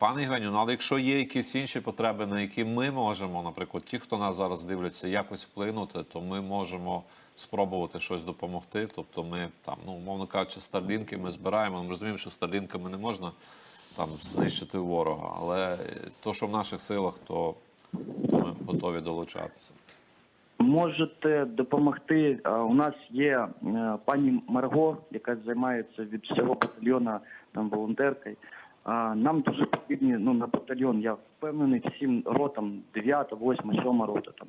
Пане Євгенію, ну але якщо є якісь інші потреби, на які ми можемо, наприклад, ті, хто нас зараз дивляться, якось вплинути, то ми можемо спробувати щось допомогти. Тобто, ми там, ну умовно кажучи, старлінки ми збираємо. Ми розуміємо, що старлінками не можна там знищити ворога, але то, що в наших силах, то, то ми готові долучатися. Можете допомогти. У нас є е, пані Марго, яка займається від всього батальйону там волонтеркою. Нам дуже потрібні ну на батальйон. Я впевнений всім ротам 9, 8, 7 рота, там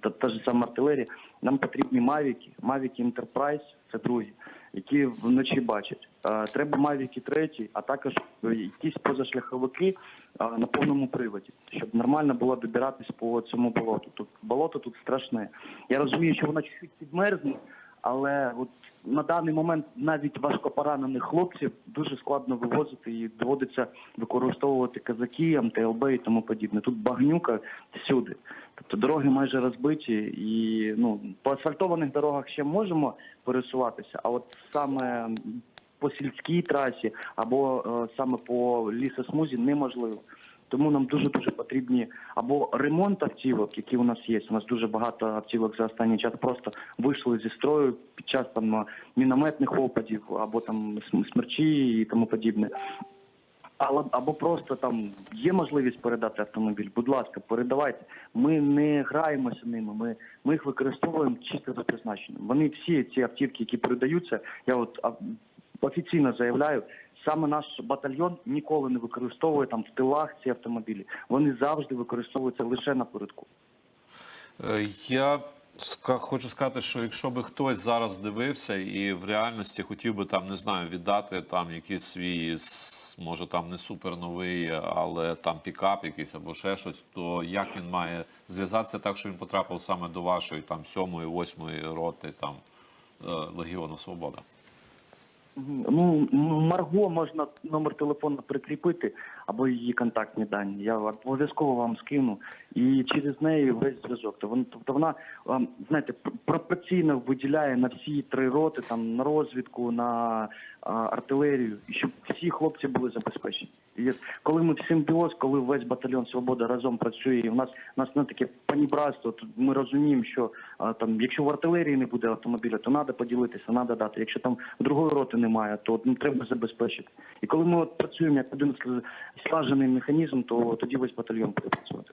та, та ж сама артилерія. Нам потрібні мавіки, мавіки Enterprise, це другі, які вночі бачать. Е, Треба мавіки треті, а також якісь позашляховики е, на повному приводі, щоб нормально було добиратись по цьому болоту. Тут болото тут страшне. Я розумію, що воно чуть-чуть підмерзне, але от на даний момент навіть важкопоранених хлопців дуже складно вивозити і доводиться використовувати казаки, МТЛБ і тому подібне. Тут багнюка всюди. Тобто дороги майже розбиті, і ну по асфальтованих дорогах ще можемо пересуватися, а от саме по сільській трасі або е, саме по лісосмузі неможливо. Тому нам дуже дуже потрібні або ремонт автівок, які у нас є. У нас дуже багато автівок за останній час просто вийшли зі строю під час там мінометних опадів, або там смерчі і тому подібне. Але або просто там є можливість передати автомобіль. Будь ласка, передавайте. Ми не граємося ними. Ми, ми їх використовуємо чисто за призначенням. Вони всі ці автівки, які передаються, я от офіційно заявляю. Саме наш батальйон ніколи не використовує там в тилах ці автомобілі. Вони завжди використовуються лише напередку. Е, Я хочу сказати, що якщо би хтось зараз дивився і в реальності хотів би там, не знаю, віддати там якийсь свій, може там не супер новий, але там пікап якийсь або ще щось, то як він має зв'язатися так, що він потрапив саме до вашої там сьомої, восьмої роти там е, Легіону Свобода? Ну, Марго можна номер телефону прикріпити або її контактні дані. Я обов'язково вам скину. І через неї весь зв'язок. Тобто вона, ем, знаєте, пропорційно виділяє на всі три роти, там на розвідку, на артилерію, щоб всі хлопці були забезпечені. І коли ми в симбіоз, коли весь батальйон Свобода разом працює, і в нас у нас не таке панібратство, то ми розуміємо, що там, якщо в артилерії не буде автомобіля, то треба поділитися, треба дати. Якщо там другої роти немає, то ну, треба забезпечити. І коли ми от працюємо як один слажений механізм, то тоді весь батальйон буде працювати.